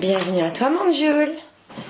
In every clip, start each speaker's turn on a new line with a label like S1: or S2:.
S1: Bienvenue à toi, mon Jules.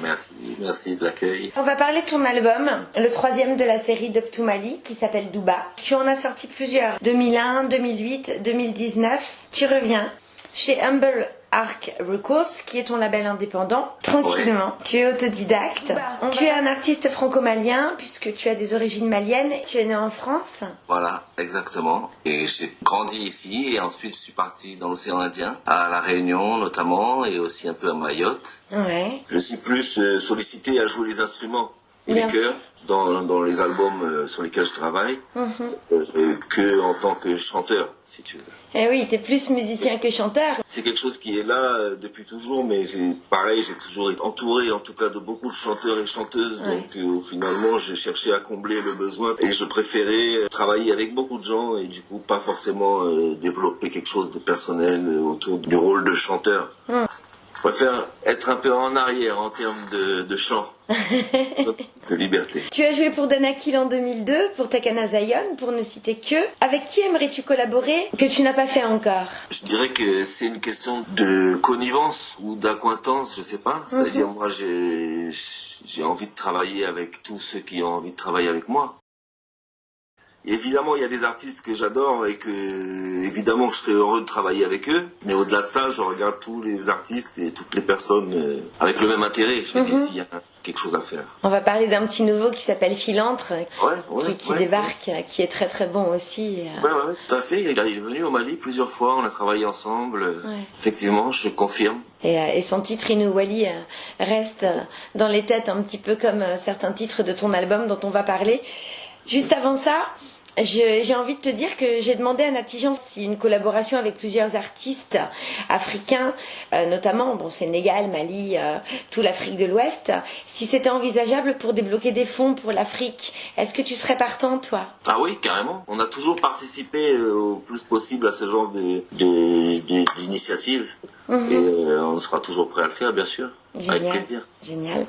S2: Merci, merci de l'accueil.
S1: On va parler de ton album, le troisième de la série d'Up to Mali, qui s'appelle Douba. Tu en as sorti plusieurs, 2001, 2008, 2019. Tu reviens chez Humble Arc Records, qui est ton label indépendant, tranquillement. Tu es autodidacte. tu es un artiste franco-malien, puisque tu as des origines maliennes. Tu es né en France.
S2: Voilà, exactement. Et j'ai grandi ici, et ensuite je suis parti dans l'océan Indien, à La Réunion notamment, et aussi un peu à Mayotte.
S1: Ouais.
S2: Je suis plus euh, sollicité à jouer les instruments et les chœurs dans, dans, les albums euh, sur lesquels je travaille
S1: Mhm.
S2: euh, que en tant que chanteur, si tu veux.
S1: Eh oui, t'es plus musicien que chanteur.
S2: C'est quelque chose qui est là euh, depuis toujours, mais pareil, j'ai toujours été entouré, en tout cas, de beaucoup de chanteurs et chanteuses.
S1: Ouais.
S2: Donc, finalement, j'ai cherché à combler le besoin et je préférais travailler avec beaucoup de gens et du coup, pas forcément développer quelque chose de personnel autour du rôle de chanteur.
S1: Mm.
S2: Je préfère être un peu en arrière en termes de, de chant, de liberté.
S1: Tu as joué pour Danakil en 2002, pour Takana Zion, pour ne citer que. Avec qui aimerais-tu collaborer que tu n'as pas fait encore?
S2: Je dirais que c'est une question de connivence ou d'acquaintance, je sais pas. C'est-à-dire, moi, j'ai, j'ai envie de travailler avec tous ceux qui ont envie de travailler avec moi. Évidemment, il y a des artistes que j'adore et que, évidemment, je serais heureux de travailler avec eux. Mais au-delà de ça, je regarde tous les artistes et toutes les personnes euh, avec le même intérêt. Je me dis,
S1: Mhm.
S2: s'il y a quelque chose à faire.
S1: On va parler d'un petit nouveau qui s'appelle
S2: Ouais, ouais,
S1: qui, qui
S2: ouais.
S1: débarque, qui est très très bon aussi. euh.
S2: Ouais, ouais, tout à fait. Il est venu au Mali plusieurs fois. On a travaillé ensemble. Effectivement, je confirme.
S1: Et, euh, et son titre Inouali reste dans les têtes un petit peu comme certains titres de ton album dont on va parler. Juste avant ça, j'ai envie de te dire que j'ai demandé à Natijan si une collaboration avec plusieurs artistes africains, euh, notamment bon, Sénégal, Mali, euh, tout l'Afrique de l'Ouest, si c'était envisageable pour débloquer des fonds pour l'Afrique. Est-ce que tu serais partant, toi?
S2: Ah oui, carrément. On a toujours participé euh, au plus possible à ce genre de- de- de- d'initiative.
S1: Mhm.
S2: Et on sera toujours prêt à le faire, bien sûr. Avec
S1: Génial.
S2: plaisir.
S1: Génial.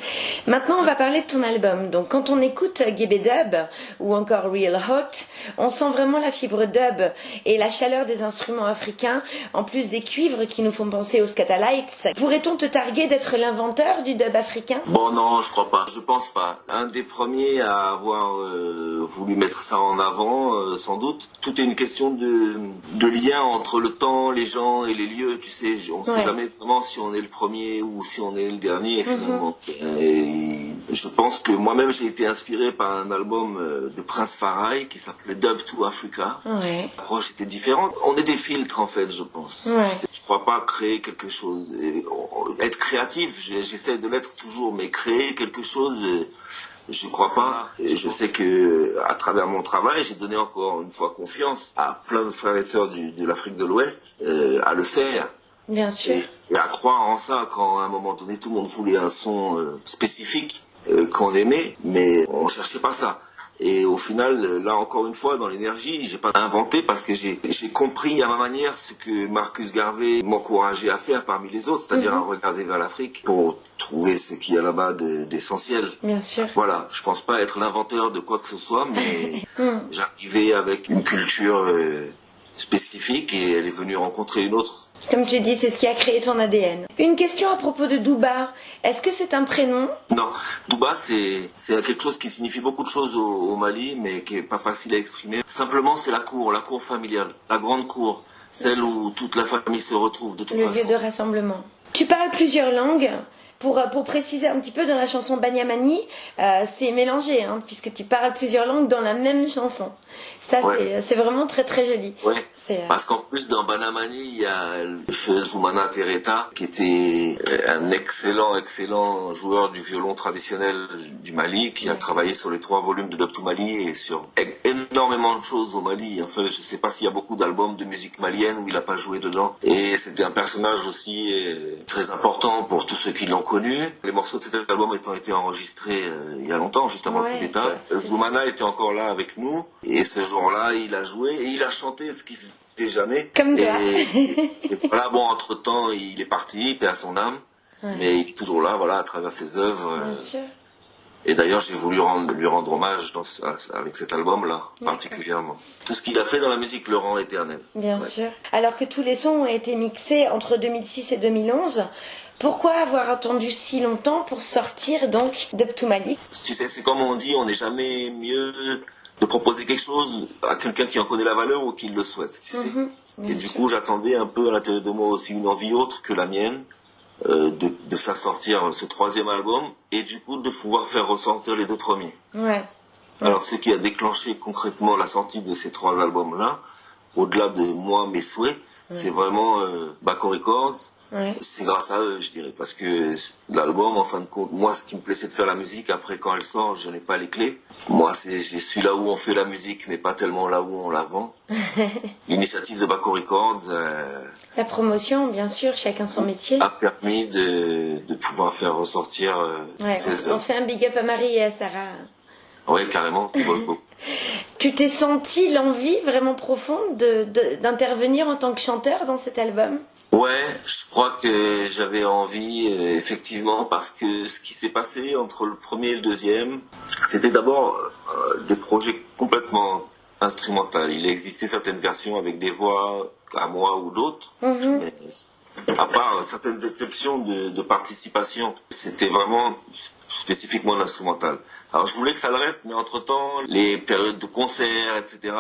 S1: Maintenant, on va parler de ton album. Donc, quand on écoute Gebe Dub ou encore Real Hot, on sent vraiment la fibre dub et la chaleur des instruments africains, en plus des cuivres qui nous font penser aux Scatalites. Pourrait-on te targuer d'être l'inventeur du dub africain?
S2: Bon, non, je crois pas. Je pense pas. Un des premiers à avoir euh, voulu mettre ça en avant, euh, sans doute. Tout est une question de, de lien entre le temps, les gens et les lieux. Tu sais, on sait
S1: Ouais.
S2: jamais vraiment si on est le premier ou si on est le dernier, finalement. Et je pense que moi-même, j'ai été inspiré par un album euh, de Prince Farai qui s'appelait Dub to Africa.
S1: Ouais.
S2: L'approche était différente. On est des filtres, en fait, je pense.
S1: Ouais.
S2: Je crois pas créer quelque chose. Et, être créatif, j'essaie de l'être toujours, mais créer quelque chose, euh, je crois pas. Et je sais que à travers mon travail, j'ai donné encore une fois confiance à plein de frères et sœurs du- de l'Afrique de l'Ouest euh, à le faire
S1: Bien sûr.
S2: et, et à croire en ça quand à un moment donné tout le monde voulait un son euh, spécifique euh, qu'on aimait, mais on cherchait pas ça. Et au final, là encore une fois, dans l'énergie, j'ai pas inventé parce que j'ai compris à ma manière ce que Marcus Garvey m'encourageait à faire parmi les autres, c'est-à-dire à regarder vers l'Afrique pour trouver ce qu'il y a là-bas de- d'essentiel.
S1: Bien sûr.
S2: Voilà, je pense pas être l'inventeur de quoi que ce soit, mais
S1: Hmm.
S2: j'arrivais avec une culture euh, spécifique et elle est venue rencontrer une autre.
S1: Comme tu dis, c'est ce qui a créé ton ADN. Une question à propos de Douba. Est-ce que c'est un prénom?
S2: Non, Douba, c'est quelque chose qui signifie beaucoup de choses au, au Mali, mais qui est pas facile à exprimer. Simplement, c'est la cour, la cour familiale, la grande cour, celle où toute la famille se retrouve de toute
S1: le lieu
S2: façon.
S1: de rassemblement. Tu parles plusieurs langues. Pour, euh, pour préciser un petit peu, dans la chanson Banyamani, euh, c'est mélangé, hein, puisque tu parles plusieurs langues dans la même chanson. Ça,
S2: Ouais.
S1: c'est- c'est vraiment très très joli.
S2: Ouais.
S1: Euh,
S2: Parce qu'en plus, dans Banamani, il y a Zoumana Tereta, qui était un excellent, excellent joueur du violon traditionnel du Mali, qui a travaillé sur les trois volumes de Dub to Mali et sur é- énormément de choses au Mali. Enfin, je sais pas s'il y a beaucoup d'albums de musique malienne où il a pas joué dedans. Et c'était un personnage aussi euh, très important pour tous ceux qui l'ont Les morceaux de cet album étant été enregistrés euh, il y a longtemps, juste avant
S1: Ouais,
S2: le coup d'État. Zoumana était encore là avec nous. Et ce jour-là, il a joué et il a chanté ce qu'il faisait jamais.
S1: Comme
S2: et, et- et voilà, bon, entre temps, il est parti, paix à son âme.
S1: Ouais.
S2: Mais il est toujours là, voilà, à travers ses œuvres.
S1: Bien
S2: euh,
S1: sûr.
S2: Et d'ailleurs, j'ai voulu rendre, lui rendre hommage dans, avec cet album-là, particulièrement. Tout ce qu'il a fait dans la musique le rend éternel.
S1: Bien sûr. Alors que tous les sons ont été mixés entre 2006 et 2011, pourquoi avoir attendu si longtemps pour sortir donc d'Up to Malik?
S2: Tu sais, c'est comme on dit, on n'est jamais mieux de proposer quelque chose à quelqu'un qui en connaît la valeur ou qui le souhaite, tu sais. Mhm, et du coup, j'attendais un peu à l'intérieur de moi aussi une envie autre que la mienne euh, de, de, faire sortir ce troisième album et du coup de pouvoir faire ressortir les deux premiers.
S1: Ouais.
S2: Alors, ce qui a déclenché concrètement la sortie de ces trois albums-là, au-delà de moi, mes souhaits, c'est vraiment euh, Baco Records, c'est grâce à eux, je dirais, parce que l'album, en fin de compte, moi, ce qui me plaît, c'est de faire la musique. Après, quand elle sort, je n'ai pas les clés. Moi, c'est, je suis là où on fait la musique, mais pas tellement là où on la vend. L'initiative de Baco Records. Euh,
S1: la promotion, bien sûr, chacun son métier.
S2: A permis de, de pouvoir faire ressortir
S1: euh, ces on, on fait un big up à Marie et à Sarah.
S2: Oui, carrément, beaucoup.
S1: tu t'es senti l'envie vraiment profonde d'intervenir en tant que chanteur dans cet album?
S2: Ouais, je crois que j'avais envie, euh, effectivement, parce que ce qui s'est passé entre le premier et le deuxième, c'était d'abord euh, des projets complètement instrumentaux. Il existait certaines versions avec des voix à moi ou d'autres, mhm. mais à part certaines exceptions de, participation, c'était vraiment spécifiquement l'instrumental. Alors je voulais que ça le reste, mais entre-temps, les périodes de concerts, etc.,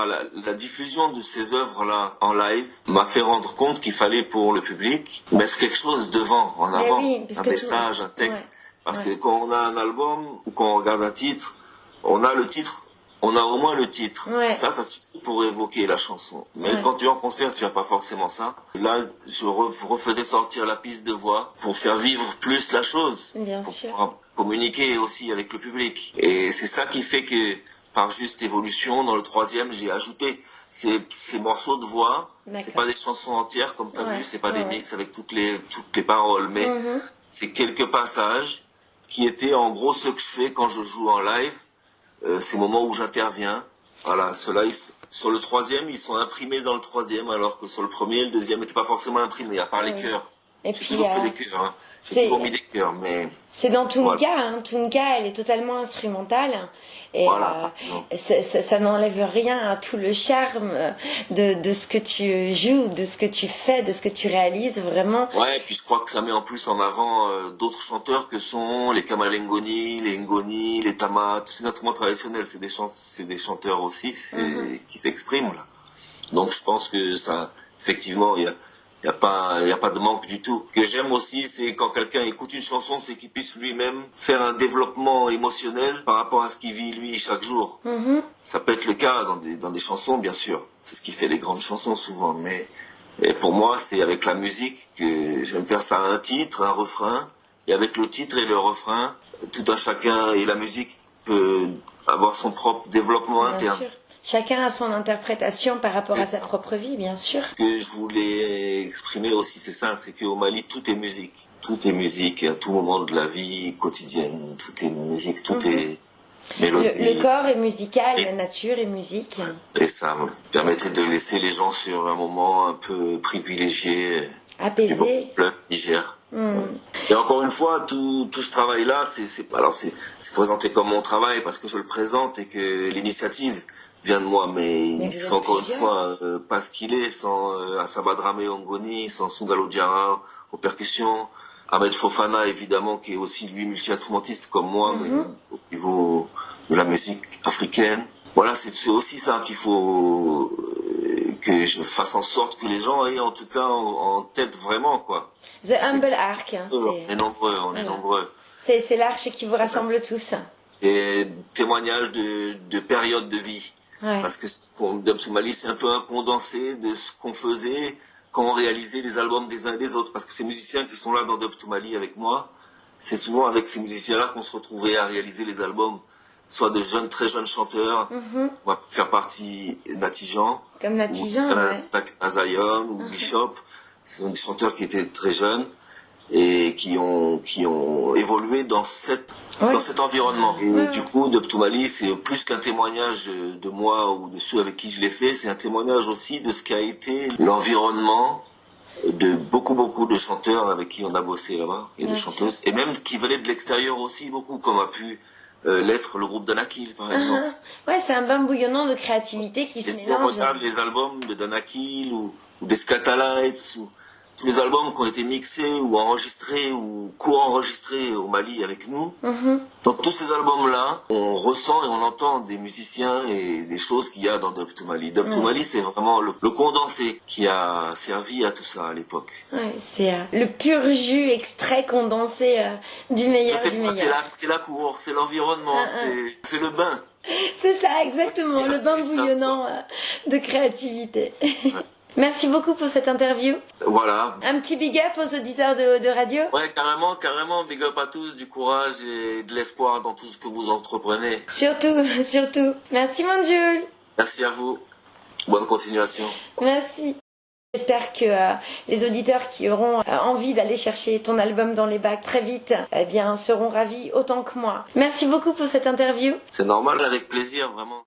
S2: la, diffusion de ces œuvres-là en live m'a fait rendre compte qu'il fallait pour le public mettre quelque chose devant, en avant, un message, un texte. Parce que quand on a un album ou quand on regarde un titre, on a le titre on a au moins le titre. Ça, ça suffit pour évoquer la chanson. Mais quand tu es en concert, tu n'as pas forcément ça. Là, je refaisais sortir la piste de voix pour faire vivre plus la chose.
S1: Bien
S2: pour
S1: sûr.
S2: communiquer aussi avec le public. Et c'est ça qui fait que, par juste évolution, dans le troisième, j'ai ajouté ces, ces, morceaux de voix. C'est pas des chansons entières, comme tu as vu, c'est pas des mix avec toutes les, toutes les paroles, mais mm-hmm. c'est quelques passages qui étaient en gros ce que je fais quand je joue en live ces moments où j'interviens. Voilà, ceux-là, sur le troisième, ils sont imprimés dans le troisième, alors que sur le premier, le deuxième n'était pas forcément imprimé, à part les cœurs. J'ai toujours fait des cœurs, hein. j'ai toujours mis des cœurs, mais...
S1: C'est dans Tunka, hein. Tunka, elle est totalement instrumentale, et voilà. euh, ça, ça, n'enlève rien à tout le charme de, de, ce que tu joues, de ce que tu fais, de ce que tu réalises, vraiment.
S2: Ouais, et puis je crois que ça met en plus en avant euh, d'autres chanteurs que sont les Kamalengoni, les Ngoni, les Tama, tous ces instruments traditionnels, c'est des, chant des chanteurs aussi mm-hmm. qui s'expriment là. Donc je pense que ça, effectivement, il y a il n'y a, pas, a pas de manque du tout. Ce que j'aime aussi, c'est quand quelqu'un écoute une chanson, c'est qu'il puisse lui-même faire un développement émotionnel par rapport à ce qu'il vit lui chaque jour. Mm-hmm. Ça peut être le cas dans des, dans des chansons, bien sûr. C'est ce qui fait les grandes chansons souvent. Mais et pour moi, c'est avec la musique que j'aime faire ça un titre, un refrain. Et avec le titre et le refrain, tout un chacun et la musique peut avoir son propre développement interne.
S1: Chacun a son interprétation par rapport à sa propre vie, bien sûr.
S2: Ce que je voulais exprimer aussi, c'est ça, c'est qu'au Mali, tout est musique. Tout est musique à tout moment de la vie quotidienne. Tout est musique, tout mhm. est mélodie.
S1: Le, corps est musical, la nature est musique.
S2: Et ça me permettait de laisser les gens sur un moment un peu privilégié.
S1: Apaisé.
S2: Niger. Hmm. Et encore une fois, tout, tout ce travail-là, c'est présenté comme mon travail parce que je le présente et que l'initiative vient de moi, mais, il serait encore une fois euh, pas ce qu'il est sans euh, Asaba Ongoni, sans Sungalo Diarra aux percussions, Ahmed Fofana évidemment qui est aussi lui multi-instrumentiste comme moi, mais mhm. au niveau de la musique africaine. Voilà, c'est aussi ça qu'il faut euh, que je fasse en sorte que les gens aient en tout cas en, tête vraiment quoi.
S1: The Humble Arc. Hein,
S2: on est nombreux, on est nombreux.
S1: C'est l'arche qui vous rassemble tous.
S2: Et témoignage de, de périodes de vie. Parce que Dub Soumali, c'est un peu un condensé de ce qu'on faisait quand on réalisait les albums des uns et des autres. Parce que ces musiciens qui sont là dans Dub Mali avec moi, c'est souvent avec ces musiciens-là qu'on se retrouvait à réaliser les albums. Soit de jeunes, très jeunes chanteurs, mm-hmm. on va faire partie Natijan.
S1: Comme Natijan, ou, ouais.
S2: Azayon ou mm-hmm. Bishop. Ce sont des chanteurs qui étaient très jeunes et qui ont, qui ont évolué dans, cette, dans cet environnement. Et du coup, Doptumali, c'est plus qu'un témoignage de moi ou de ceux avec qui je l'ai fait, c'est un témoignage aussi de ce qu'a été l'environnement de beaucoup beaucoup de chanteurs avec qui on a bossé là-bas et de chanteuses et même qui venaient de l'extérieur aussi beaucoup comme a pu euh, l'être le groupe Danakil, par exemple.
S1: Ouais, c'est un bain bouillonnant de créativité qui
S2: Et
S1: se
S2: si on
S1: mélange.
S2: regarde les albums de Danakil ou, ou des Scatalites, ou tous les albums qui ont été mixés ou enregistrés ou co-enregistrés au Mali avec nous,
S1: Mhm.
S2: dans tous ces albums-là, on ressent et on entend des musiciens et des choses qu'il y a dans Dub to Mali. Dub to. Mali, c'est vraiment le, le condensé qui a servi à tout ça à l'époque.
S1: Ouais, c'est euh, le pur jus extrait condensé euh, du meilleur du
S2: pas,
S1: meilleur.
S2: la, c'est la cour, c'est l'environnement,
S1: Ah, ah.
S2: c'est, c'est le bain.
S1: C'est ça, exactement, le bain bouillonnant euh, de créativité. Merci beaucoup pour cette interview.
S2: Voilà.
S1: Un petit big up aux auditeurs de, de radio.
S2: Ouais, carrément, carrément, big up à tous, du courage et de l'espoir dans tout ce que vous entreprenez.
S1: Surtout, surtout. Merci mon Jules.
S2: Merci à vous. Bonne continuation.
S1: Merci. J'espère que euh, les auditeurs qui auront euh, envie d'aller chercher ton album dans les bacs très vite, eh bien, seront ravis autant que moi. Merci beaucoup pour cette interview.
S2: C'est normal, avec plaisir, vraiment.